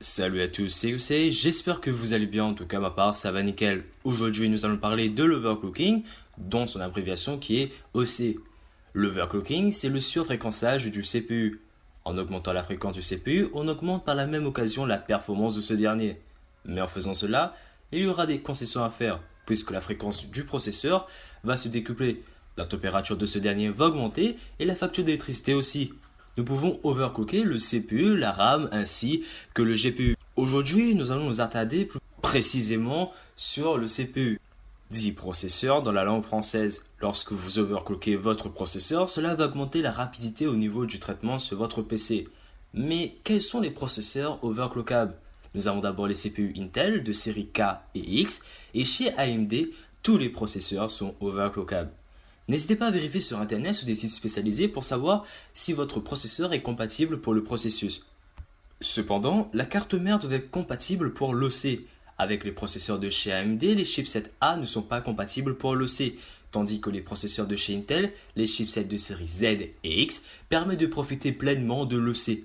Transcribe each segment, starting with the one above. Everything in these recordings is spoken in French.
Salut à tous, c'est Youssei, j'espère que vous allez bien, en tout cas ma part ça va nickel. Aujourd'hui nous allons parler de l'overclocking, dont son abréviation qui est OC. L'overclocking c'est le surfréquençage du CPU. En augmentant la fréquence du CPU, on augmente par la même occasion la performance de ce dernier. Mais en faisant cela, il y aura des concessions à faire, puisque la fréquence du processeur va se décupler, la température de ce dernier va augmenter et la facture d'électricité aussi nous pouvons overclocker le CPU, la RAM ainsi que le GPU. Aujourd'hui, nous allons nous attarder plus précisément sur le CPU. Dit processeur dans la langue française. Lorsque vous overclockez votre processeur, cela va augmenter la rapidité au niveau du traitement sur votre PC. Mais quels sont les processeurs overclockables? Nous avons d'abord les CPU Intel de série K et X et chez AMD, tous les processeurs sont overclockables. N'hésitez pas à vérifier sur Internet ou des sites spécialisés pour savoir si votre processeur est compatible pour le processus. Cependant, la carte mère doit être compatible pour l'OC. Avec les processeurs de chez AMD, les chipsets A ne sont pas compatibles pour l'OC, tandis que les processeurs de chez Intel, les chipsets de série Z et X, permettent de profiter pleinement de l'OC.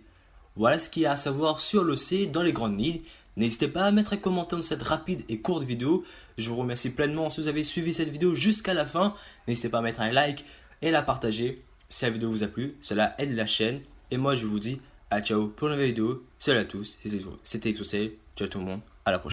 Voilà ce qu'il y a à savoir sur l'OC dans les grandes lignes. N'hésitez pas à mettre un commentaire dans cette rapide et courte vidéo. Je vous remercie pleinement si vous avez suivi cette vidéo jusqu'à la fin. N'hésitez pas à mettre un like et la partager si la vidéo vous a plu. Cela aide la chaîne. Et moi, je vous dis à ciao pour une nouvelle vidéo. Salut à tous, c'était Exocel. Ciao tout le monde. À la prochaine.